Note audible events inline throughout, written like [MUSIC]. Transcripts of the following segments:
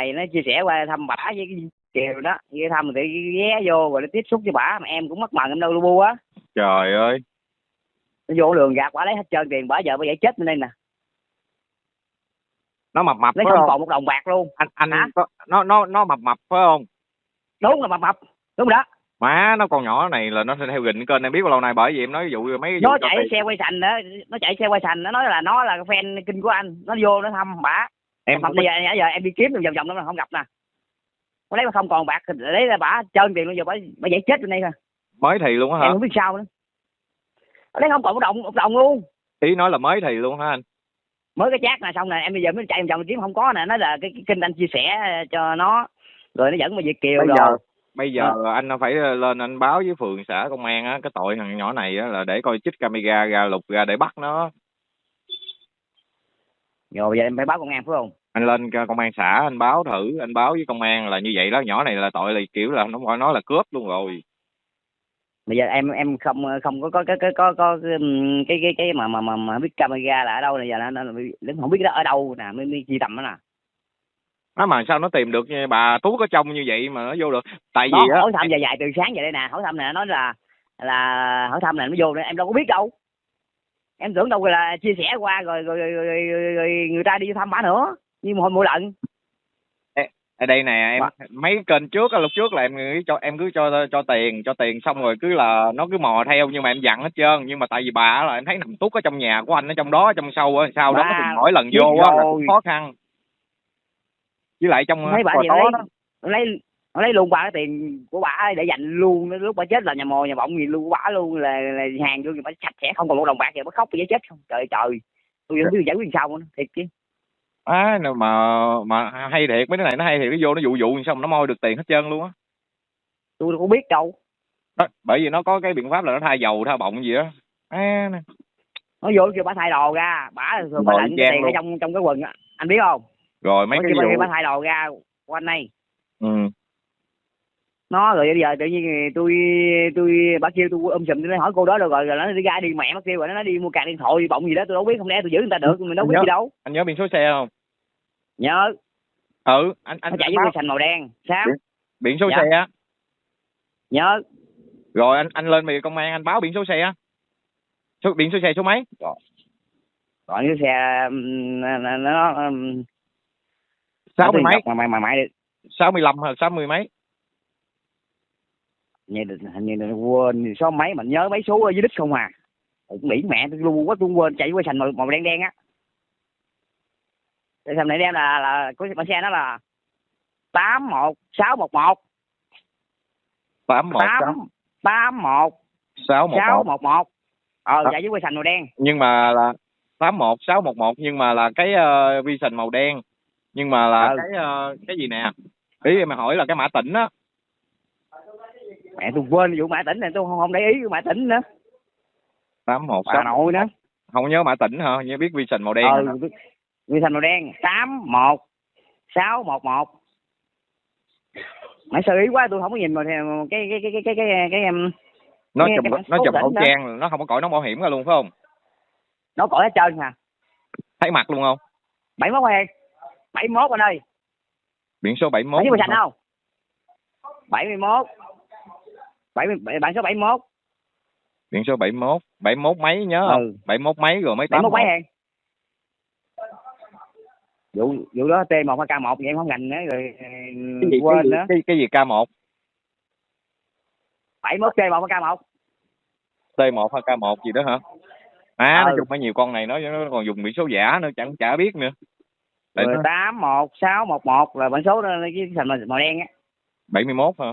này nó chia sẻ qua thăm bả với cái kiều đó. Ghé thăm thì ghé vô rồi nó tiếp xúc với bả mà em cũng mất mần em đâu lu bu á. Trời ơi. Nó vô đường gạt bả lấy hết trơn tiền bả giờ bả giải chết bên đây nè. Nó mập mập lấy không còn một đồng bạc luôn. Anh anh Hả? nó nó nó mập mập phải không? Đúng là mập mập. Đúng rồi đó. Má nó con nhỏ này là nó theo gịnh kênh em biết bao lâu nay bởi vì em nói ví dụ mấy cái vụ nó chạy xe quay sành đó nó chạy xe quay sành nó nói là nó là fan kinh của anh. Nó vô nó thăm bả em mà bây giờ nãy giờ em đi kiếm vòng vòng nó không gặp nè. Có lấy mà không còn bạc lấy ra bả trơn tiền luôn giờ bả bả giải chết bên đây thôi mới thì luôn á hả? Em không biết sao nữa. Lấy không còn một đồng một đồng luôn. Ý nói là mới thì luôn hả anh? Mới cái chat nè xong nè em bây giờ mới chạy vòng vòng kiếm không có nè. Nó là cái, cái kênh anh chia sẻ cho nó. Rồi nó dẫn mà Việt kiều bây rồi. giờ bây giờ Ờ. anh phải lên anh báo với phường xã công an á cái tội thằng nhỏ này á là để coi chích camera ra lục ra để bắt nó. Rồi giờ em phải báo công an phải không anh lên công an xã anh báo thử anh báo với công an là như vậy đó. Nhỏ này là tội là kiểu là nó gọi nó là cướp luôn rồi. Bây giờ em em không không có có cái cái có có cái cái cái, mà mà mà, mà biết camera là ở đâu này giờ nó, nó, nó không biết nó ở đâu nè mới, mới chi tầm nó nè. Á mà sao nó tìm được nha, bà tú có trông như vậy mà nó vô được? Tại vì nó á hỏi thăm dài dài từ sáng về đây nè hỏi thăm nè nói là là hỏi thăm nè nó vô đây em đâu có biết đâu. Em tưởng đâu là chia sẻ qua rồi rồi, rồi, rồi, rồi, rồi người ta đi thăm bả nữa như hồi mỗi lần ở đây nè em mấy kênh trước lúc trước là em cứ cho em cứ cho cho tiền cho tiền xong rồi cứ là nó cứ mò theo nhưng mà em dặn hết trơn. Nhưng mà tại vì bà là em thấy nằm tút ở trong nhà của anh ở trong đó ở trong sâu á sau đó Bà mỗi lần vô á là khó khăn. Với lại trong bả cò gì lấy, đó nó lấy lấy luôn ba cái tiền của bả để dành luôn. Lúc bả chết là nhà mồ nhà bọng gì luôn của bả luôn. Là, là hàng vô thì bả sạch sẽ không còn một đồng bạc gì bả khóc giấy chết không? Trời trời. Tôi biết giải quyết sao nữa thiệt chứ á à, mà mà hay thiệt mấy đứa này nó hay thiệt nó vô nó dụ dụ xong nó moi được tiền hết trơn luôn á tôi đâu có biết đâu đó, bởi vì nó có cái biện pháp là nó thay dầu thay bọng gì đó à, nè. nó vô kêu bả thay đồ ra bả thường Rồi, lệnh cái trang tiền ở luôn. trong trong cái quần á anh biết không rồi mấy Mấy cái kêu bả, vụ bả thay đồ ra quanh đây ừ. nó rồi bây giờ tự nhiên tôi tôi bả kêu tôi ôm sùm tôi nói hỏi cô đó đâu rồi rồi nó đi ra đi mẹ nó kêu rồi nó đi mua card điện thoại bọng gì đó tôi đâu biết không lẽ tôi giữ người ta được mình đâu biết Nhớ. gì đâu anh nhớ biển số xe không nhớ. Ừ anh anh nó chạy với sành màu đen. Sao biển số Dạ. xe nhớ. Rồi anh anh lên về công an anh báo biển số xe số biển số xe số mấy? Còn cái xe nó sáu mươi mấy? mà mày mày mày sáu mươi lăm hay sáu mươi mấy? Như hình như là quên số mấy mình nhớ mấy số ở dưới đích không à. Cũng nghĩ mẹ tôi luôn quá tôi quên chạy qua sành màu, màu đen đen á cái sành này đen là là có con xe nó là tám một sáu một một. Tám một tám tám một sáu một sáu một ờ chạy với quay sành màu đen. Nhưng mà là tám một sáu một một nhưng mà là cái uh, vision màu đen. Nhưng mà là Ừ. cái ờ, cái gì nè? Ý em hỏi là cái mã tỉnh á. Mẹ tôi quên vụ mã tỉnh này tôi không, không để ý vụ mã tỉnh nữa. Tám một sáu nội nữa không nhớ mã tỉnh hả? Nhớ biết vision màu đen ờ hả? quay sành màu đen tám một sáu một một. Mày sơ ý quá tôi không có nhìn mà cái cái cái cái cái cái cái, cái em nó nghe chùm cái nó chùm khẩu đó. trang nó không có cõi nón bảo hiểm ra luôn phải không? Nó cõi hết trơn à thấy mặt luôn không? bảy mốt em bảy mốt anh ơi. Biển số 71 bảy mươi sành không? bảy mươi mốt. Bảy mươi bản số bảy mốt. Biển số 71 71 mấy nhớ không? Ừ. 71 mấy rồi bảy mốt 81 mấy em vụ vụ đó t một hay k một vậy em không gành nữa rồi cái gì, cái quên gì, nữa. cái, cái gì K1 bảy mốt t một hay k một? T1 hay K1 gì đó hả? À nói Ừ. chung có nhiều con này nó nó còn dùng biển số giả nữa chẳng chả biết nữa. Tám một sáu một một là bản số đó cái sành màu, màu đen á. 71 hả?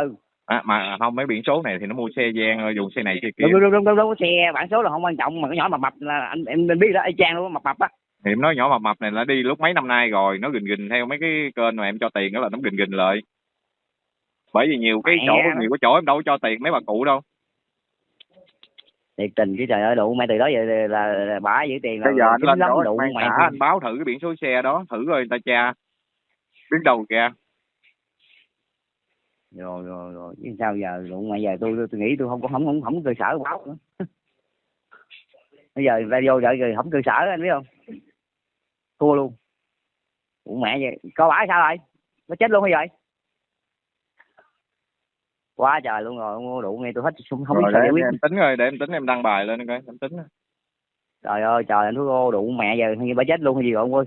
Ừ. À, mà không mấy biển số này thì nó mua xe gian rồi dùng xe này xe kia. Đúng đúng đúng đúng đúng xe bản số là không quan trọng mà cái nhỏ mập mập là anh em biết đó y chang luôn mập mập á thì em nói nhỏ mập mập này là đi lúc mấy năm nay rồi nó gình gình theo mấy cái kênh mà em cho tiền đó là nó gình gình lại. Bởi vì nhiều cái Mẹ chỗ nhiều cái chỗ em đâu có cho tiền mấy bà cụ đâu. Thiệt tình chứ trời ơi đủ. Mẹ từ đó giờ là, là, là bả giữ tiền là bây giờ anh lên lắm chỗ đủ anh, mẹ xã, anh báo thử cái biển số xe đó thử coi người ta tra. Biết đâu kìa. Rồi rồi rồi. Chứ sao giờ đủ mẹ giờ tôi tôi nghĩ tôi không có không không không có cơ sở báo nữa. [LAUGHS] Bây giờ ra vô đợi rồi không cơ sở anh biết không thua luôn. Ủa mẹ vậy coi bả sao rồi nó chết luôn hay vậy? Quá trời luôn rồi ông đủ nghe tôi hết không, không biết rồi sao giải quyết. em tính rồi để em tính em đăng bài lên coi em tính trời ơi trời anh thú ô đủ mẹ giờ như bà chết luôn hay gì rồi ông ơi.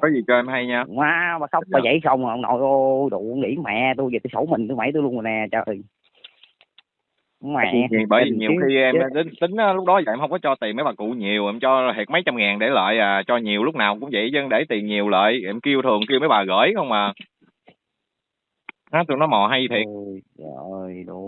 Có gì cho em hay nha. Má bà khóc bà dậy không à, ông nội ô đủ nghĩ mẹ tôi về tôi sổ mình tôi mẩy tôi luôn rồi nè trời mẹ Vì- bởi vì nhiều khi em tính, tính lúc đó giờ em không có cho tiền mấy bà cụ nhiều em cho thiệt mấy trăm ngàn để lại à cho nhiều lúc nào cũng vậy chứ để tiền nhiều lại em kêu thường kêu mấy bà gửi không mà nó tụi nó mò hay thiệt. Trời ơi đủ